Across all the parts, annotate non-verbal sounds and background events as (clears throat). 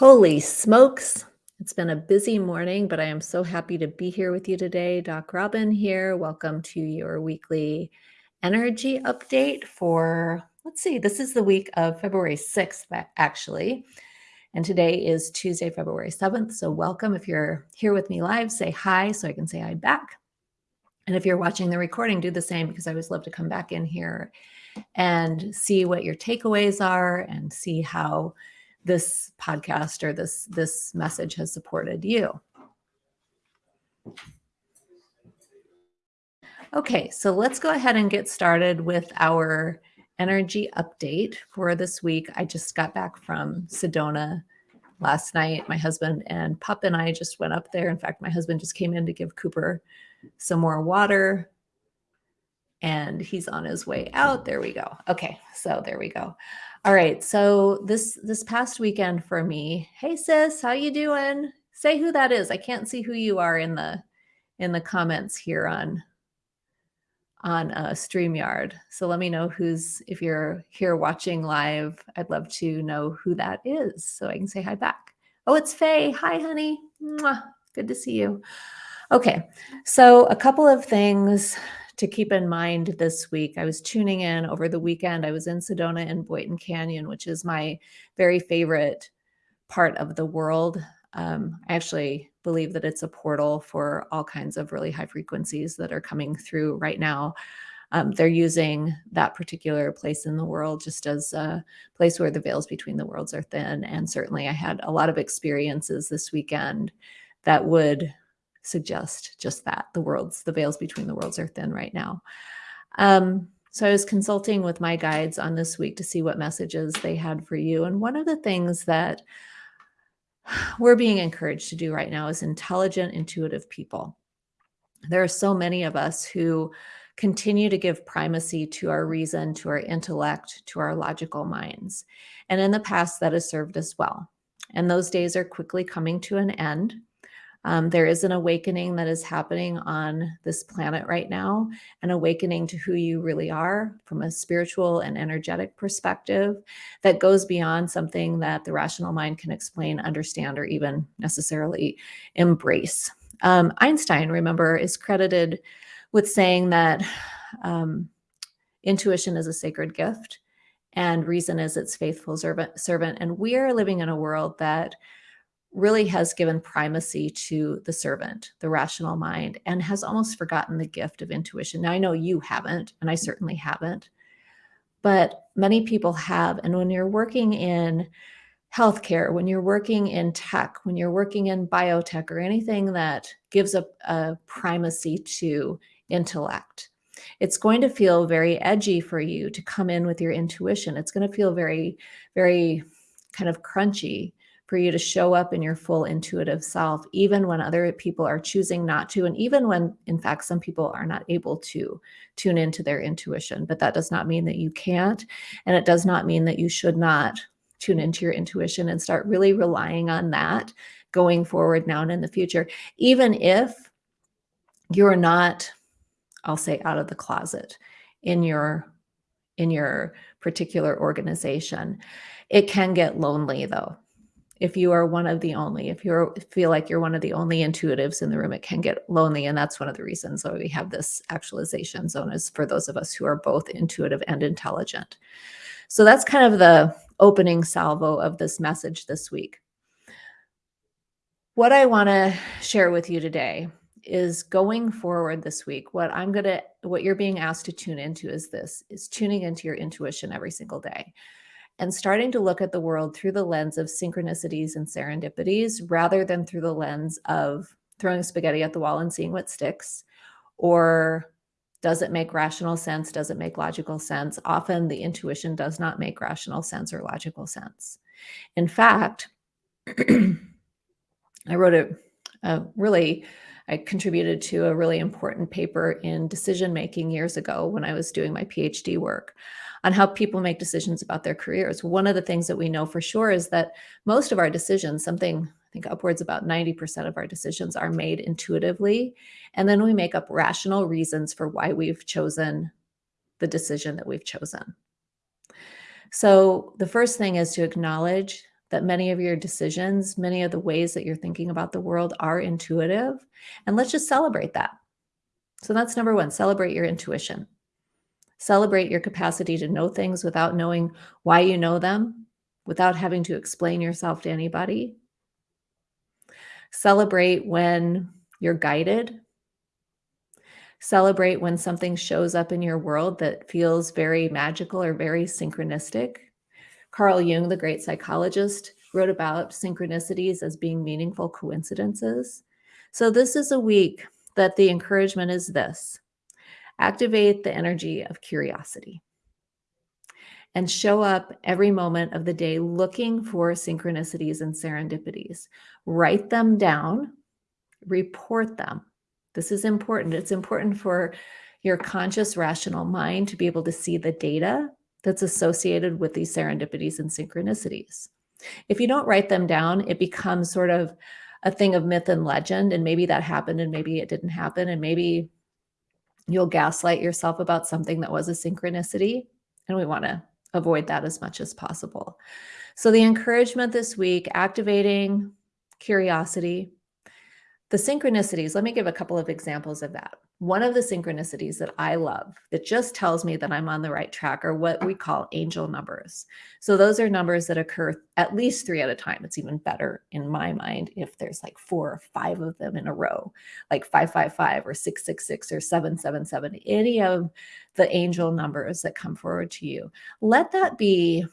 Holy smokes. It's been a busy morning, but I am so happy to be here with you today. Doc Robin here. Welcome to your weekly energy update for, let's see, this is the week of February 6th, actually. And today is Tuesday, February 7th. So welcome. If you're here with me live, say hi so I can say hi back. And if you're watching the recording, do the same because I always love to come back in here and see what your takeaways are and see how this podcast or this this message has supported you. Okay, so let's go ahead and get started with our energy update for this week. I just got back from Sedona last night. My husband and Pup and I just went up there. In fact, my husband just came in to give Cooper some more water and he's on his way out. There we go. Okay, so there we go. All right, so this this past weekend for me, hey sis, how you doing? Say who that is. I can't see who you are in the in the comments here on on uh, StreamYard. So let me know who's if you're here watching live. I'd love to know who that is so I can say hi back. Oh, it's Faye. Hi, honey. Mwah. Good to see you. Okay, so a couple of things to keep in mind this week. I was tuning in over the weekend. I was in Sedona and Boynton Canyon, which is my very favorite part of the world. Um, I actually believe that it's a portal for all kinds of really high frequencies that are coming through right now. Um, they're using that particular place in the world just as a place where the veils between the worlds are thin. And certainly I had a lot of experiences this weekend that would suggest just that the worlds, the veils between the worlds are thin right now. Um, so I was consulting with my guides on this week to see what messages they had for you. And one of the things that we're being encouraged to do right now is intelligent, intuitive people. There are so many of us who continue to give primacy to our reason, to our intellect, to our logical minds. And in the past, that has served us well. And those days are quickly coming to an end. Um, there is an awakening that is happening on this planet right now, an awakening to who you really are from a spiritual and energetic perspective that goes beyond something that the rational mind can explain, understand, or even necessarily embrace. Um, Einstein, remember, is credited with saying that um, intuition is a sacred gift and reason is its faithful servant. servant. And we are living in a world that really has given primacy to the servant, the rational mind, and has almost forgotten the gift of intuition. Now, I know you haven't, and I certainly haven't, but many people have. And when you're working in healthcare, when you're working in tech, when you're working in biotech, or anything that gives a, a primacy to intellect, it's going to feel very edgy for you to come in with your intuition. It's going to feel very, very kind of crunchy for you to show up in your full intuitive self, even when other people are choosing not to, and even when, in fact, some people are not able to tune into their intuition. But that does not mean that you can't. And it does not mean that you should not tune into your intuition and start really relying on that going forward now and in the future, even if you're not, I'll say, out of the closet in your in your particular organization. It can get lonely though if you are one of the only, if you feel like you're one of the only intuitives in the room, it can get lonely. And that's one of the reasons why we have this actualization zone is for those of us who are both intuitive and intelligent. So that's kind of the opening salvo of this message this week. What I want to share with you today is going forward this week. What I'm going to, what you're being asked to tune into is this, is tuning into your intuition every single day and starting to look at the world through the lens of synchronicities and serendipities rather than through the lens of throwing spaghetti at the wall and seeing what sticks. Or does it make rational sense? Does it make logical sense? Often the intuition does not make rational sense or logical sense. In fact (clears throat) i wrote a, a really i contributed to a really important paper in decision making years ago when i was doing my phd work on how people make decisions about their careers. One of the things that we know for sure is that most of our decisions, something I think upwards about 90% of our decisions are made intuitively. And then we make up rational reasons for why we've chosen the decision that we've chosen. So the first thing is to acknowledge that many of your decisions, many of the ways that you're thinking about the world are intuitive. And let's just celebrate that. So that's number one celebrate your intuition. Celebrate your capacity to know things without knowing why you know them, without having to explain yourself to anybody. Celebrate when you're guided. Celebrate when something shows up in your world that feels very magical or very synchronistic. Carl Jung, the great psychologist, wrote about synchronicities as being meaningful coincidences. So, this is a week that the encouragement is this activate the energy of curiosity and show up every moment of the day looking for synchronicities and serendipities. Write them down, report them. This is important. It's important for your conscious, rational mind to be able to see the data that's associated with these serendipities and synchronicities. If you don't write them down, it becomes sort of a thing of myth and legend. And maybe that happened and maybe it didn't happen. And maybe you'll gaslight yourself about something that was a synchronicity. And we want to avoid that as much as possible. So, the encouragement this week activating curiosity, the synchronicities, let me give a couple of examples of that. One of the synchronicities that I love that just tells me that I'm on the right track are what we call angel numbers. So those are numbers that occur at least three at a time. It's even better in my mind if there's like four or five of them in a row, like 555 or 666 or 777, any of the angel numbers that come forward to you. Let that be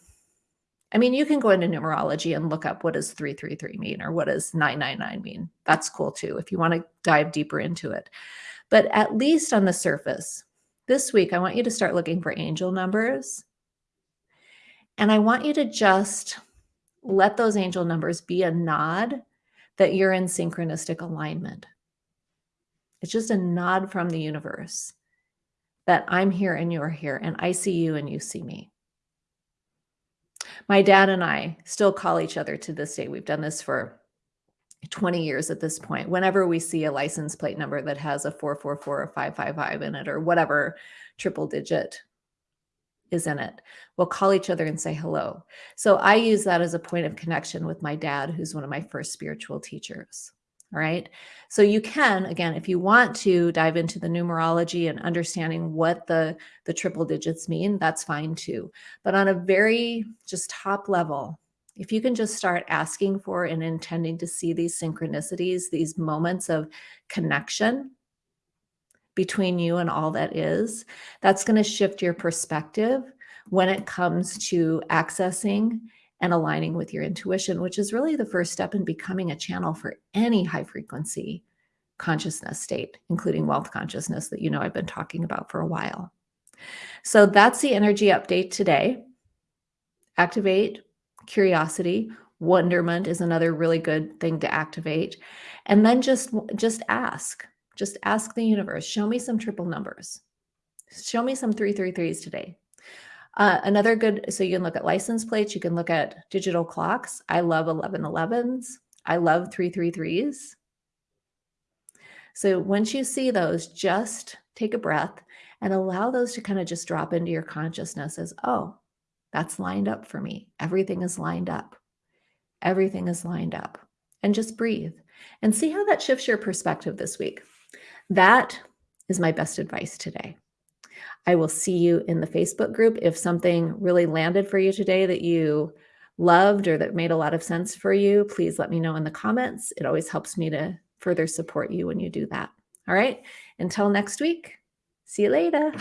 I mean, you can go into numerology and look up what does 333 mean or what does 999 mean. That's cool too if you want to dive deeper into it. But at least on the surface, this week I want you to start looking for angel numbers. And I want you to just let those angel numbers be a nod that you're in synchronistic alignment. It's just a nod from the universe that I'm here and you're here, and I see you and you see me. My dad and I still call each other to this day. We've done this for 20 years at this point. Whenever we see a license plate number that has a 444 or 555 in it or whatever triple digit is in it, we'll call each other and say hello. So I use that as a point of connection with my dad, who's one of my first spiritual teachers. Right. So you can, again, if you want to dive into the numerology and understanding what the, the triple digits mean, that's fine too. But on a very just top level, if you can just start asking for and intending to see these synchronicities, these moments of connection between you and all that is, that's going to shift your perspective when it comes to accessing and aligning with your intuition, which is really the first step in becoming a channel for any high frequency consciousness state, including wealth consciousness that you know I've been talking about for a while. So that's the energy update today. Activate curiosity, wonderment is another really good thing to activate. And then just just ask. Just ask the universe, show me some triple numbers. Show me some 333s today. Uh, another good, so you can look at license plates, you can look at digital clocks. I love 1111s. I love 333s. So once you see those, just take a breath and allow those to kind of just drop into your consciousness as, oh, that's lined up for me. Everything is lined up. Everything is lined up. And just breathe and see how that shifts your perspective this week. That is my best advice today. I will see you in the Facebook group. If something really landed for you today that you loved or that made a lot of sense for you, please let me know in the comments. It always helps me to further support you when you do that. All right. Until next week, see you later.